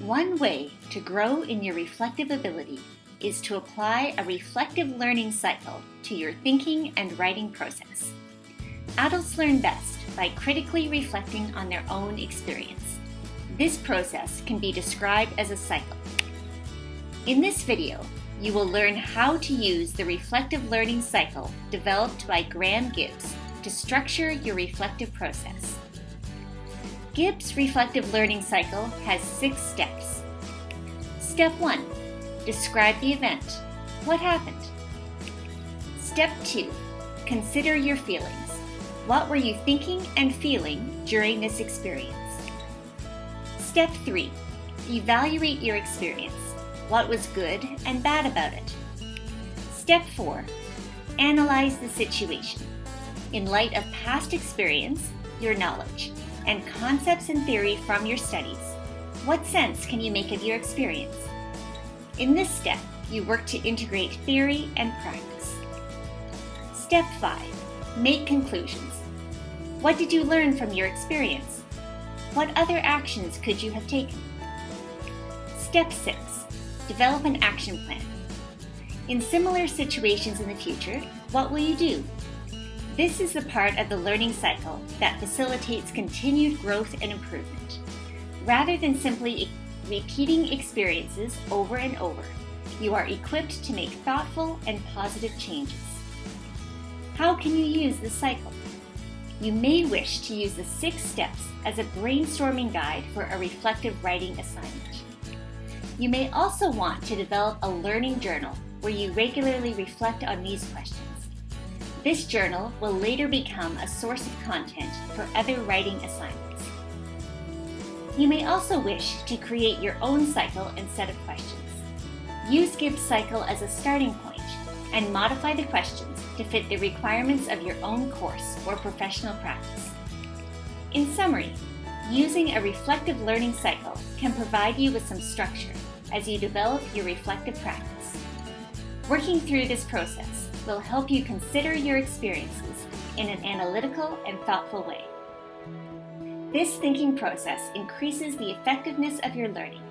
One way to grow in your reflective ability is to apply a reflective learning cycle to your thinking and writing process. Adults learn best by critically reflecting on their own experience. This process can be described as a cycle. In this video, you will learn how to use the reflective learning cycle developed by Graham Gibbs to structure your reflective process. Gibbs' reflective learning cycle has six steps. Step 1. Describe the event. What happened? Step 2. Consider your feelings. What were you thinking and feeling during this experience? Step 3. Evaluate your experience. What was good and bad about it? Step 4. Analyze the situation. In light of past experience, your knowledge, and concepts and theory from your studies, what sense can you make of your experience? In this step, you work to integrate theory and practice. Step 5. Make conclusions. What did you learn from your experience? What other actions could you have taken? Step 6. Develop an action plan. In similar situations in the future, what will you do? This is the part of the learning cycle that facilitates continued growth and improvement. Rather than simply repeating experiences over and over, you are equipped to make thoughtful and positive changes. How can you use this cycle? You may wish to use the six steps as a brainstorming guide for a reflective writing assignment. You may also want to develop a learning journal where you regularly reflect on these questions. This journal will later become a source of content for other writing assignments. You may also wish to create your own cycle and set of questions. Use Gibbs cycle as a starting point and modify the questions to fit the requirements of your own course or professional practice. In summary, using a reflective learning cycle can provide you with some structure as you develop your reflective practice. Working through this process will help you consider your experiences in an analytical and thoughtful way. This thinking process increases the effectiveness of your learning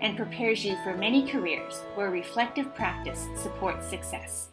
and prepares you for many careers where reflective practice supports success.